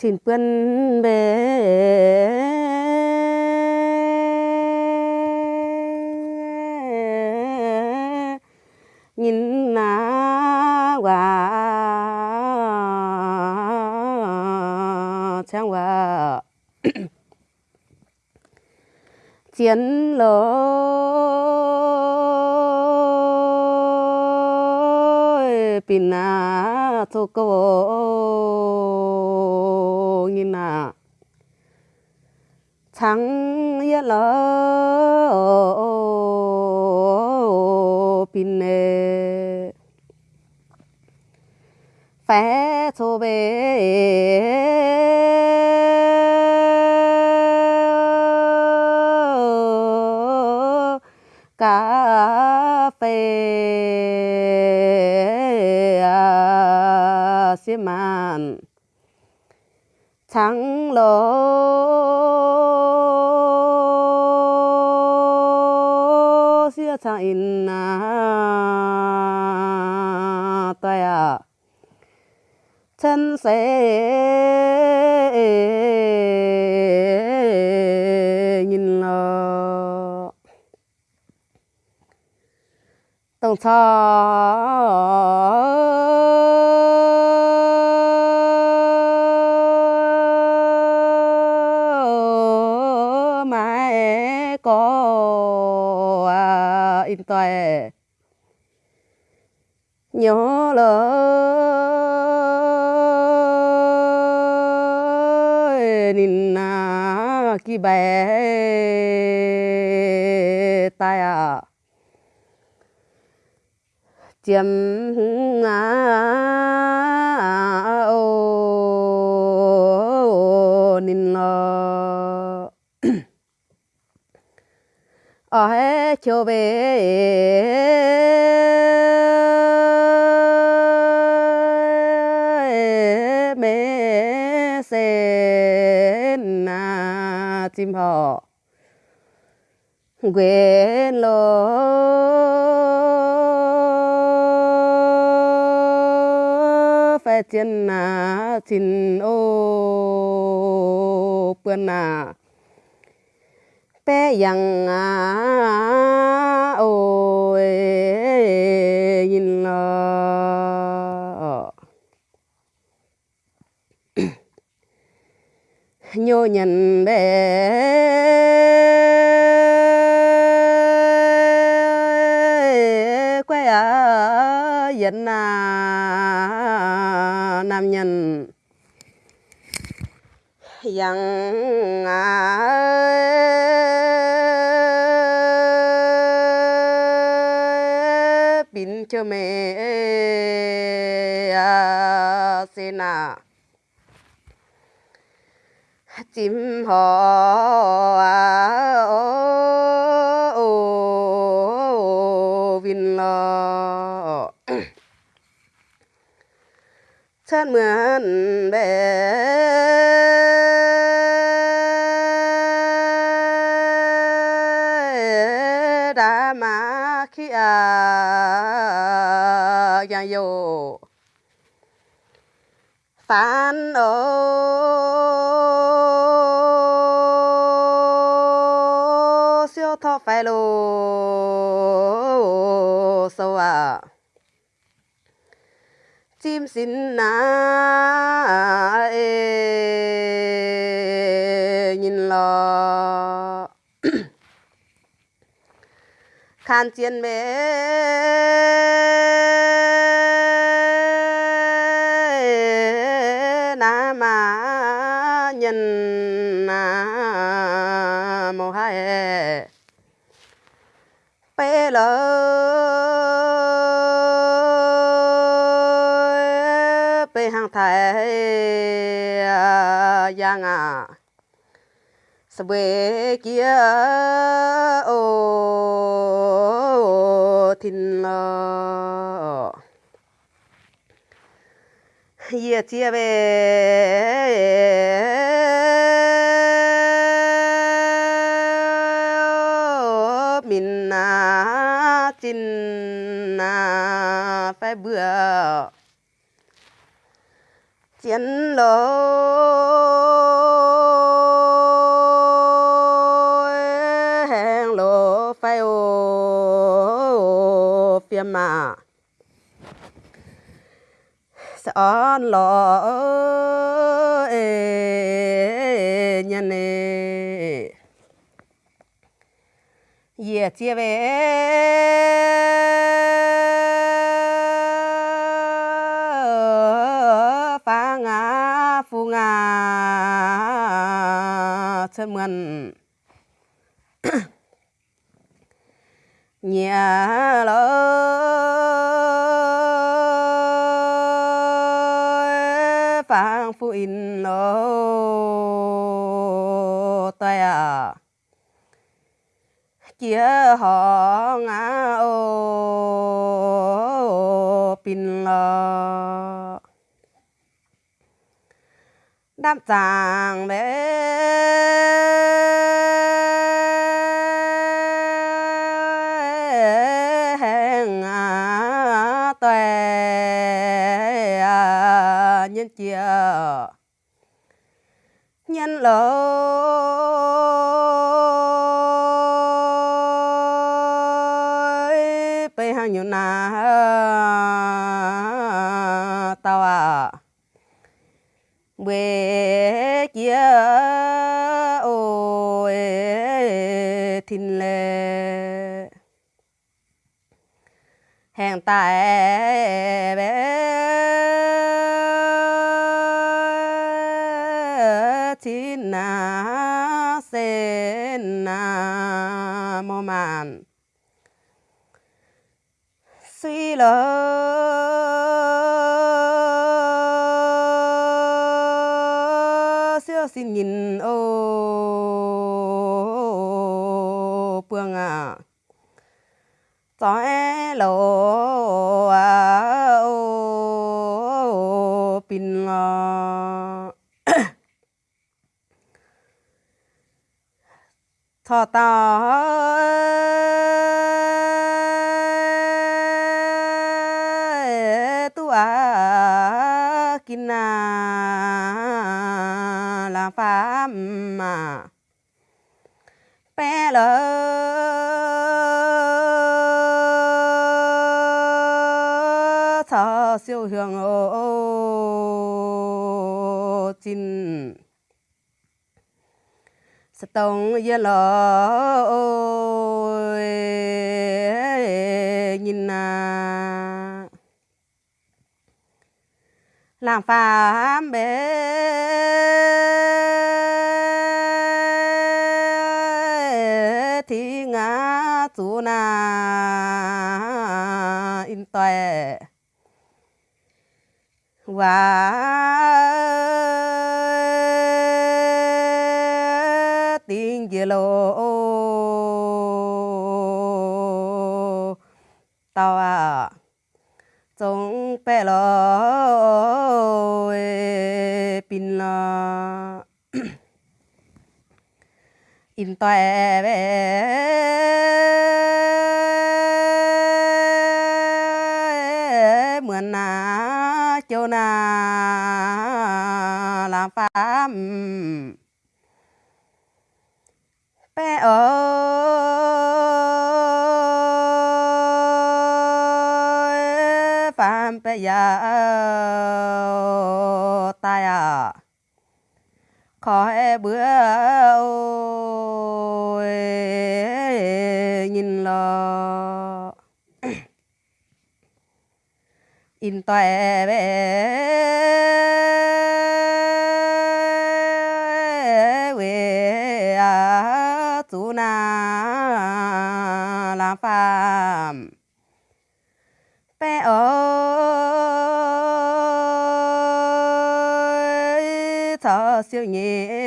xin quân về nhìn na quả trang quả chiến lối pin na thu cô nhìn na trắng yết lỡ pin nè phé thô bê cà phê xi măng thắng lô xia trắng in à tay à. Chân sẽ nhìn lờ tổng thọ in toại nhớ lỡ nín na kí bé tai à chiếm ngã Ờ, ở hết chiều về mẹ sen na, chim họ quên lô phải chân na chín ô bữa na bé yang à ôi, nhìn lo nhô nhận bé. Quê ở dân à nam nhân. Yang à à xin à chim họ à ô ô vin lo chân mượn bé phản ô siêu thọ phải lô sâu à chim xin na ê nhìn lo khan chiến mê. Bê lơ bê hàng thái giang à sơ bê kia ô thìn lơ ye chia về chín na phải bữa chiến lô. Hẹn lô phải ô phiêm mà. Son lò nhân nè ye chia về phu ngã nhà lỡ phang phu in lô tay à chia họ ngã ô, pin lò đam tàng bé hẹn à tuệ. Nhân chia. Nhân lâu chia ôi, thìn lệ. Hẹn tại bé thìn na sen na mô màn suy lỡ xin nhìn, ô, phương à cho e lô à ô, pin lo thọ ta tu à kinh à mà. Bé lỡ thở siêu hương ô chín tông yên lỡ nhìn na làm phàm bế na in tuệ và tiếng dì lô. Tao à trong bé lô. Pin lo in tuệ bữa ôi, nhìn lo in tuệ bé. Quê à chú na làm phàm. Bé ơi thọ siêu nhẹ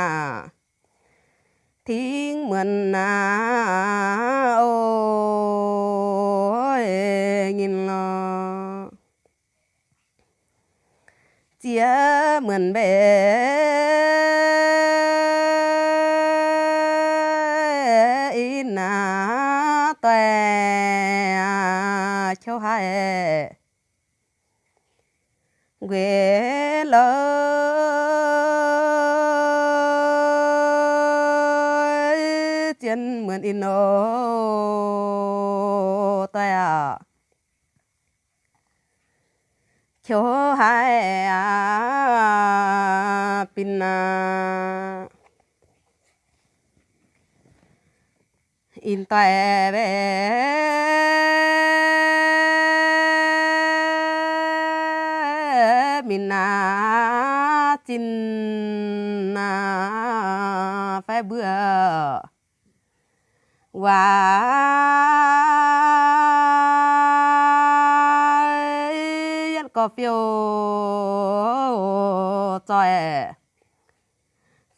à thiên mượn à ôi nhìn lo chia mượn bé in à tuệ à châu hai quê nô mượn in ô tay à cho hai à pin à. In tay có phiêu trời.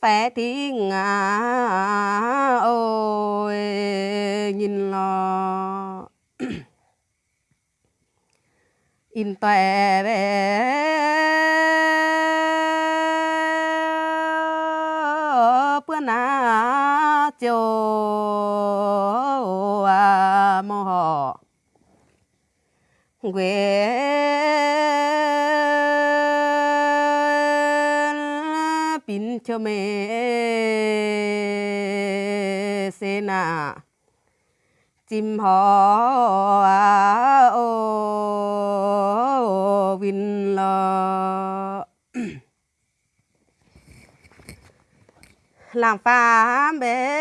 Phải thì ngã. Ôi, nhìn lo in tòe bé. Bữa na chiều à mò họ quê cho mẹ xe nà chim họ à ô vin lo làm pha bé.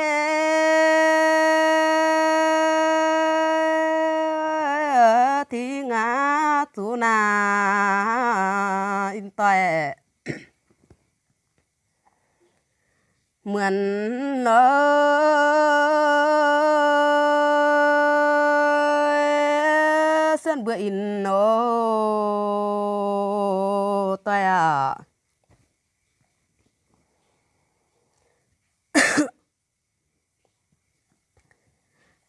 Thì ngã tu na in toẹt mượn nó sân bữa in nó tay à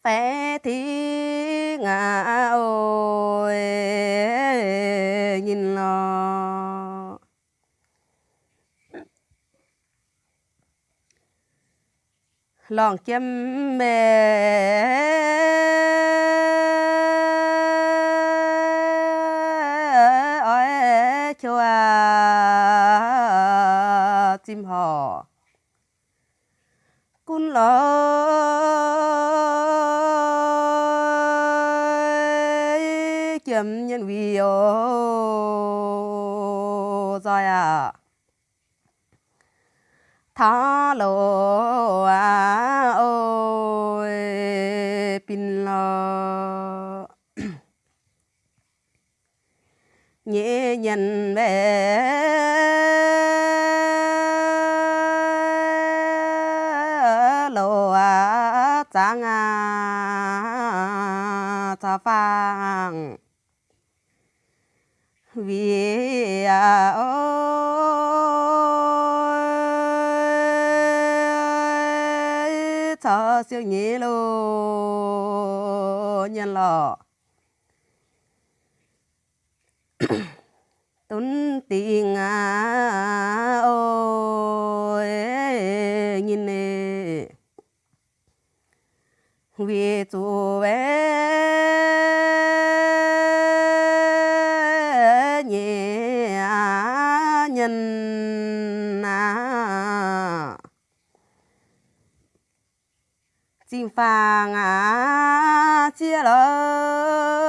phé thì ngã ôi nhìn lo lòng chim mê. Ôi chua chim hò. Cún lối chim nhân vi ô rồi à. Thả lộ nhẹ nhìn bé lộ trắng ta phang. Vì ôi cho siêu nhẹ lô nhân lọ tiếng à ôi, nhìn nè. Vì chú bé nhẹ nhân à chim phàng à chia lời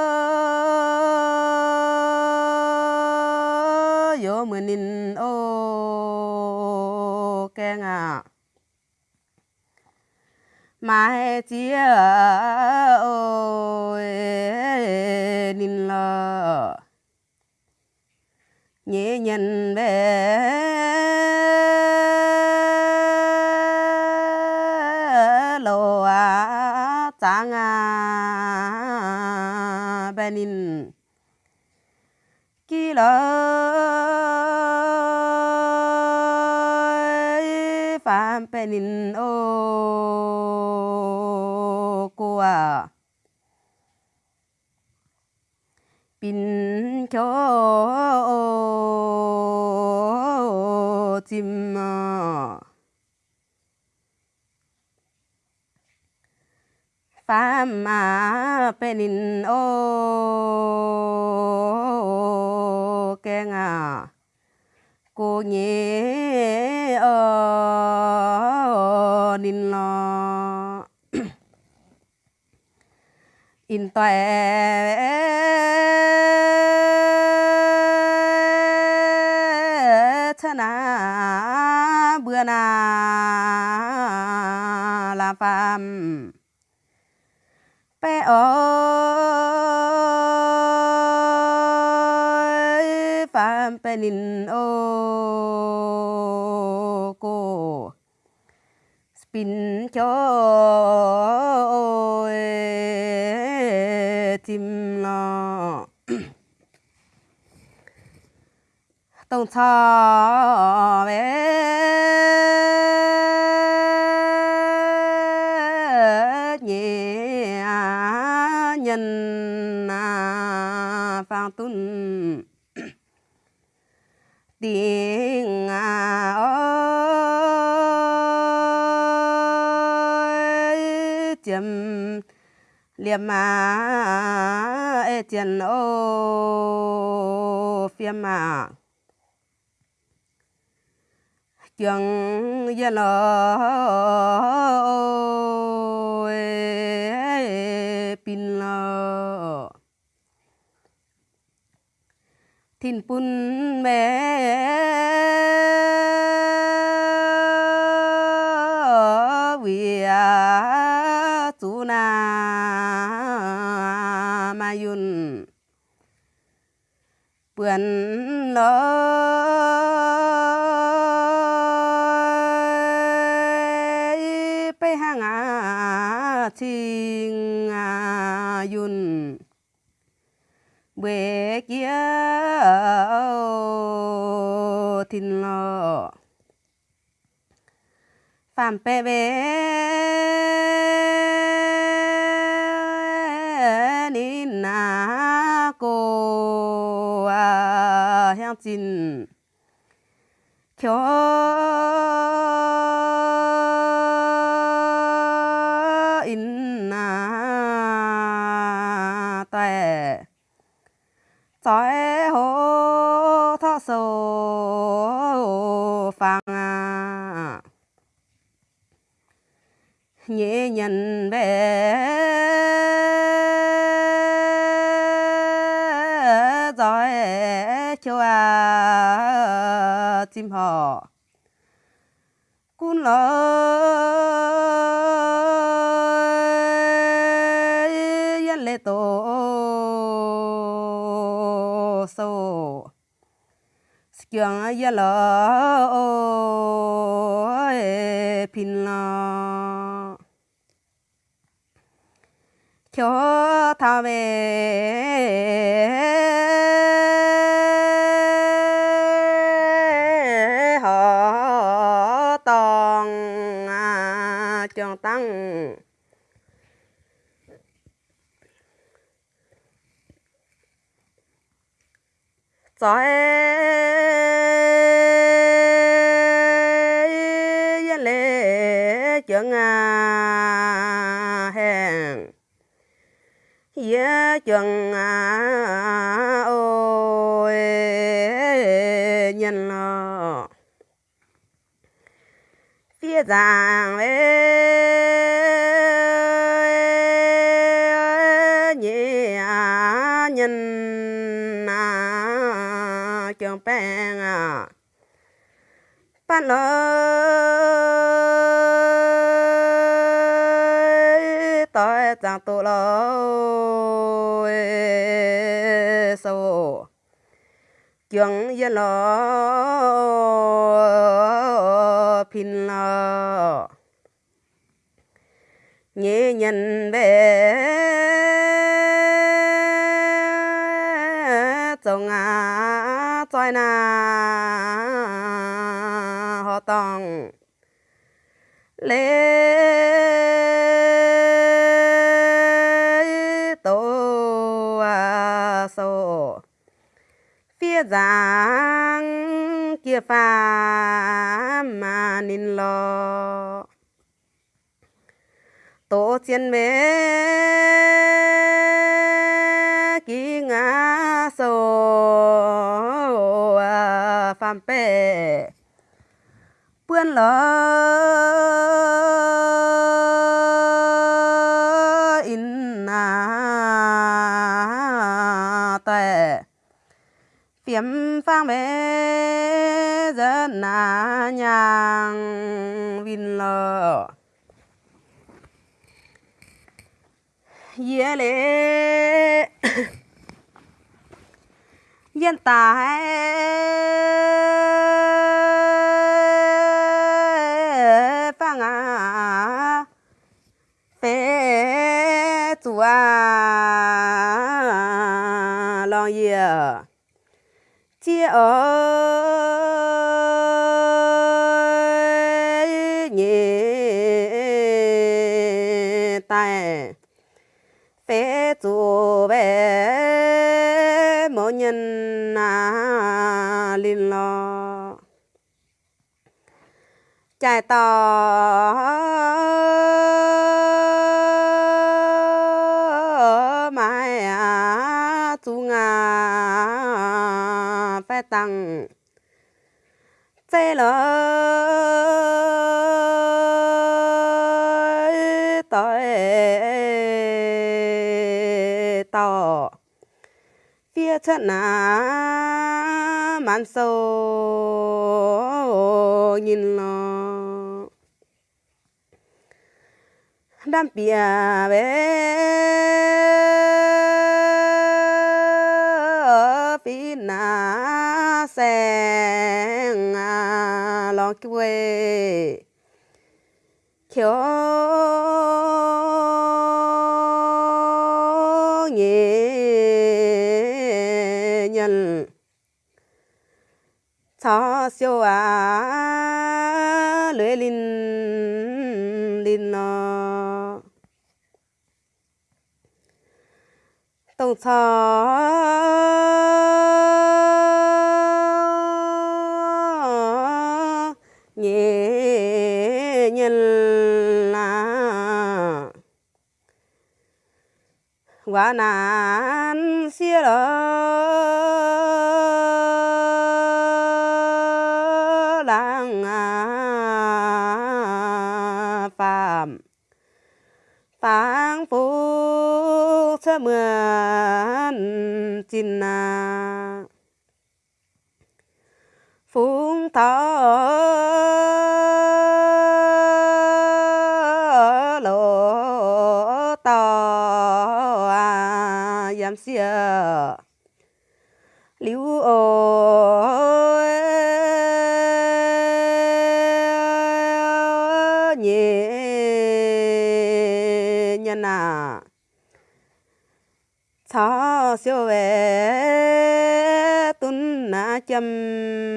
yo mượn in ô keng à. Mai chia ô nín lỡ nhẹ nhận bé lô à trang à bên nín. Kỳ lợi phạm penin o oh, ô pin cho, chim à phạm mà bé nín ô keng à. Cô nhé ờ nín lo in toe chana bữa na la phàm pe ơi phàm ô cô spin cho tim lo tông cho bé. Tiếng ơi. Chấm liềm mà ê tiền ô phiêm mà trường dân lo thìn bún mẹ. Vì chú na mà yun. Bươn lo. Chiêng yun. Bể kia งาชิงอายุนเบกเย cho ta về họ toàn à, trường tăng giỏi trường à ôi, nhân lo phía giang ê nhẹ à, nhân à trường bèn à. Bắt lỡ, tôi chẳng tụ lâu trường yên lo pin lo nhẹ nhân về giang, kia pha mà nín lo tổ chiến mê kí ngã sô à, phàm bè bươn lo phiếm phang bế dân nà nhàng vin lờ. Yeah lệ yên tài phang à phê chùa. Lo ye chia ở nhẹ tai phê chủ bé mỗi nhân à linh lo. Chạy tỏ chất chân à man sâu nhìn lo đam bia bé phi na sen à lo quê. Kiểu nhẹ nhân cho siêu à lưỡi linh linh nó tổng thọ nhẹ nhân là quá nan xia đó. Chín à phúng thọ lộ tò à giam xia liu ô nhẹ nhân à cho siêu về tún na châm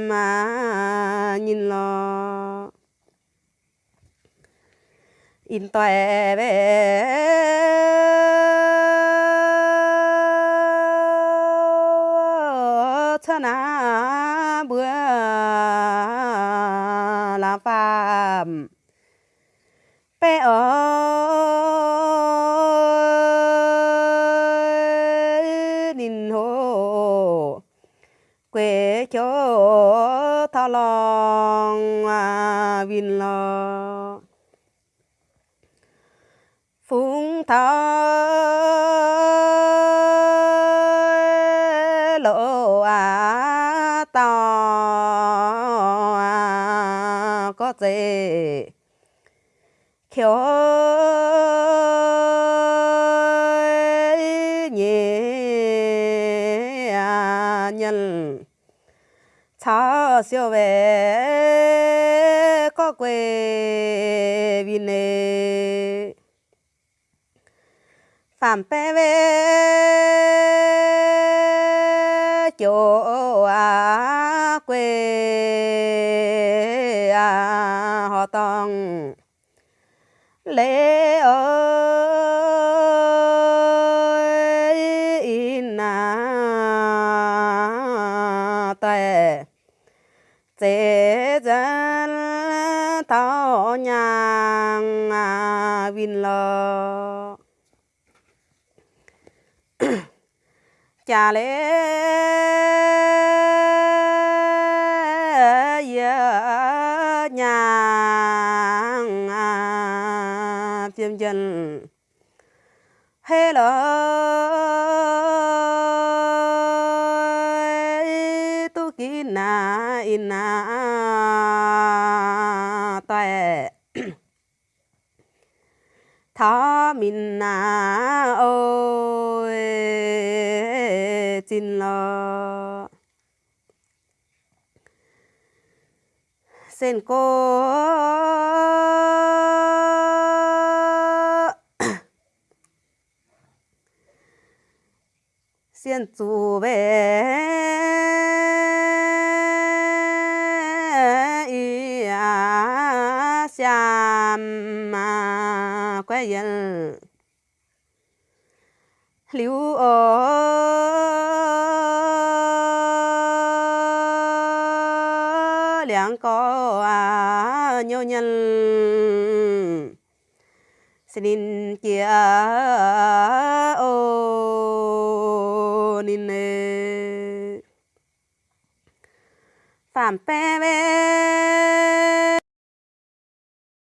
mà nhìn lo in tòe về cho na bữa là phàm. Bé ơi long lòng à vin lo. Phúng thơ lộ à to à có gì khiếu cho siêu về có quê vì nề phạm pe về chỗ à quê à họ tòng lễ chế dân tao nhang à vin lo giờ lễ à tiêm dân hello mình na ôi xin lo sen cô. Xin chủ về mà yên liu ô liang có à nhau nhân. Xin